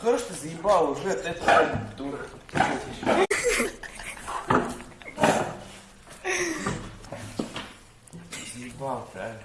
Хорош ты заебал уже, ты это дура. Заебал, правильно.